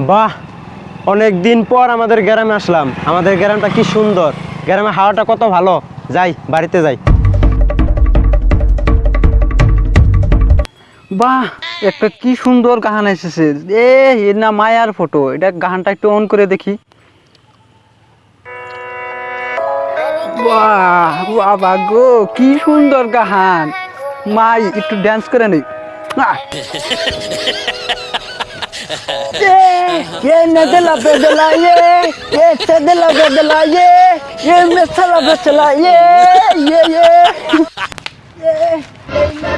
বাহ, অনেক দিন পর আমাদের গ্রামে আসলাম। আমাদের গ্রামটা কি সুন্দর। গ্রামে হাওয়াটা কত ভালো। যাই, বাড়িতে যাই। বাহ, একটা কি সুন্দর গান এসেছে। এ না মায়ার ফটো এটা গানটা একটু অন করে দেখি। বাহ গো, কি সুন্দর গান। মাই, একটু ড্যান্স করে নেই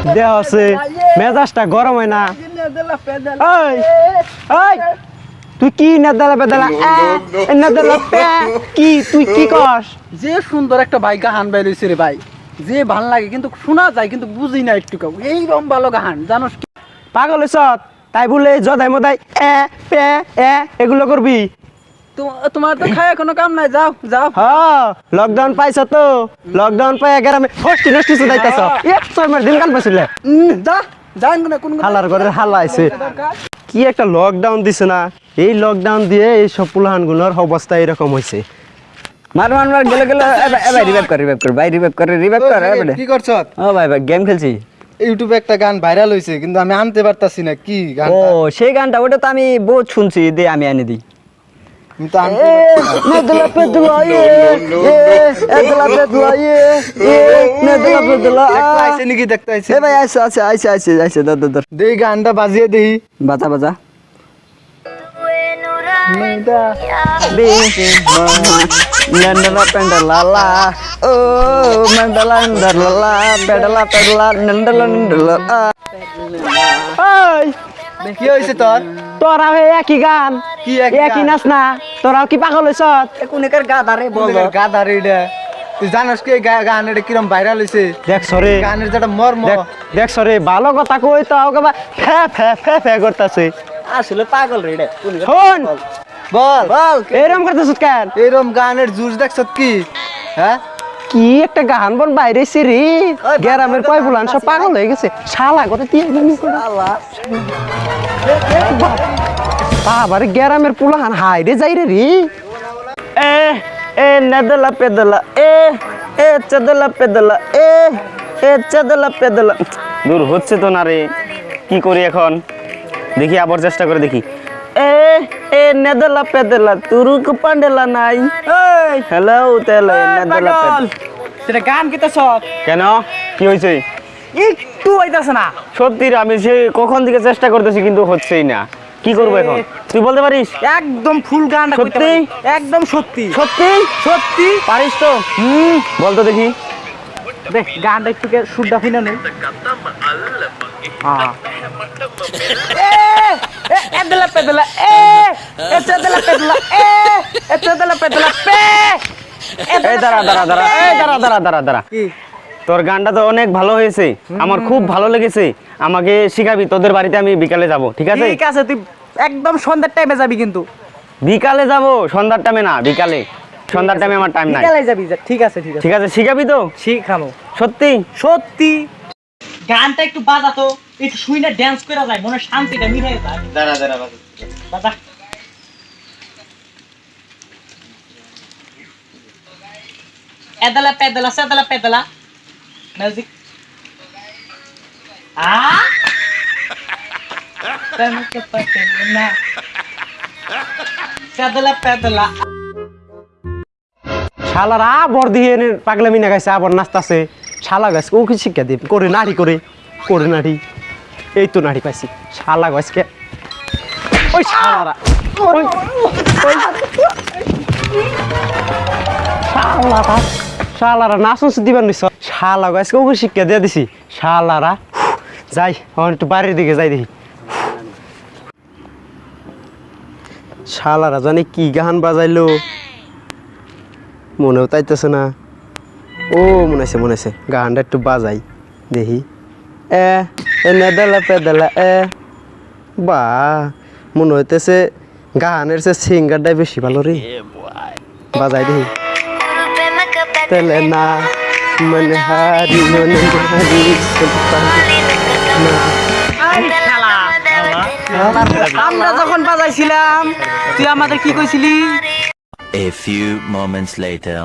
দেহ আছে মেজাজটা গরম হয় না ওই ওই তুই কি নেদালা বেদালা নেদালা কি তুই কি কস যে সুন্দর একটা ভাই গাহান বাই রয়েছে রে ভাই। যে ভালো লাগে কিন্তু শোনা যায় কিন্তু বুঝি না একটু কেউ এইরকম ভালো গাহান জানোস কি? পাগল হইছ তাই বলে জদাই মদাই এ পে এ এগুলো করবি। তো- তোমার তো খায় কোনো কাম নাই যাও যাও। হ লকডাউন পাইছ তো? লকডাউন পাই গ্রামে হস্টি নষ্টি সুদাইতাছ এক ছয় মাস দিন কান পাইছিলে। যা যান না কোন হালার ঘরের হালা আইছে। কি একটা লকডাউন দিছে না? এই লকডাউন দিয়ে এই সব পুলাহানগুলোর অবস্থা এরকম হয়েছে মার মার মার গেলে গেলে এবার রিভাইভ কর রিভাইভ কর ভাই রিভাইভ করে রিভাইভ কর এবারে কি করছ? ও ভাই ভাই গেম খেলছি। ইউটিউবে একটা গান ভাইরাল হয়েছে কিন্তু আমি আনতে পারতাছি না কি গান ও সেই গানটা ওটা তো আমি বহুত শুনছি দে আমি এনে দিই। পেদলা এ এদলা পেদলা এ পেদলা দেখতে আইছে নাকি দেখতে আইছে? এ ভাই দাদা গানটা বাজিয়ে দেই। বাজা বাজা। Meda Binti Nandala pendalala Oh Mandala ndalala Pedala pedala Nandala ndalala Oi কি হয়েছে তোর তোরাও হে একই গান একই নাচ না তোরাও কি পাগল হয়েছ কোনেকার গাদারে বল গাদারে এটা তুই জানাস কি গান এটা কিরম ভাইরাল হয়েছে দেখ সরে গানের যেটা মর্ম দেখ সরে ভালো কথা কই তো আগে ফে ফে ফ্যা ফ্যা করতেছে আসলে পাগল রে এটা শোন বল। বল। এরকম করতেছ কেন? এরম গানের জুস দেখছ কি? হ্যাঁ? কি একটা গান বন বাইরে রে। গ্রামের কয় বুলান সব পাগল হয়ে গেছে। শালা কথা দিয়ে বাবার গ্রামের পুলাহান হাই রে যাই রে রে। এ এ নেদলা পেদলা এ এ চদলা পেদলা এ এ চদলা পেদলা। দূর হচ্ছে তো না রে। কি করি এখন? দেখি আবার চেষ্টা করে দেখি। এ এ নেদলা পেদলা তুরুক পান্ডেলা নাই। এই হ্যালো তেলে নেদলা সেটা গান কিতে সব কেন? কি হয়েছে একটু হইতাছে না। সত্যি আমি সে কখন থেকে চেষ্টা করতেছি কিন্তু হচ্ছেই না। কি করব এখন? তুই বলতে পারিস? একদম ফুল গানটা সত্যি? একদম সত্যি। সত্যি? সত্যি? পারিস তো? হুম বল তো দেখি। দেখ গানটা একটু কে সুরটা ফিনা নেই হ্যাঁ। এদলা পেদলা এ এদলা পেদলা এ এদলা পেদলা পে এই দাঁড়া দাঁড়া দাঁড়া এই দাঁড়া দাঁড়া দাঁড়া তোর গানটা তো অনেক ভালো হয়েছে। আমার খুব ভালো লেগেছে। আমাকে শিখাবি তোদের বাড়িতে আমি বিকালে যাব ঠিক আছে? ঠিক আছে তুই একদম সন্ধ্যার টাইমে যাবি কিন্তু। বিকালে যাব সন্ধ্যার টাইমে না বিকালে। সন্ধ্যার টাইমে আমার টাইম নাই। বিকালে যাবি ঠিক আছে ঠিক আছে। ঠিক আছে শিখাবি তো? শিখানো সত্যি? সত্যি। গানটা একটু বাজাতো একটু শুই না ড্যান্স করে যায় মনে শান্তিটা মিলে যায়। দাঁড়া দাঁড়া বাজা। এদলা পেদলা সেদলা পেদলা। মিউজিক আ? তেমকে পতেনা সেদলা পেদলা। শালারা আবর দিয়ে এনে পাগলামি না গাইছে আবর নাচতাছে। শালা গাছ ও কি শিক্ষা দিয়ে করে নাড়ি করে। করে নাড়ি। এই তো নাড়ি পাইছি। শালা গাছকে ওই শালারা। ওই শালারা। শালারা নাচন দিবেন নিছ। শালা গাছকে ও শিক্ষা দিয়ে দিছি। শালারা যাই এখন একটু বাড়ির দিকে যাই দেখি। শালারা জানি কি গান বাজাইলো। মনেও তাইতেছে না। ও, মনে আছে মনে আছে। গানটা একটু বাজাই, দেখি। এ এ নেদালা পেদালা এ বা মনে হইতেছে গানের সে সিঙ্গারটাই বেশি ভালো রে। বাজাই দেখি তেলে না মনে হারি মনে হারি আমরা যখন বাজাইছিলাম তুই আমাদের কি কইছিলি? A few moments later.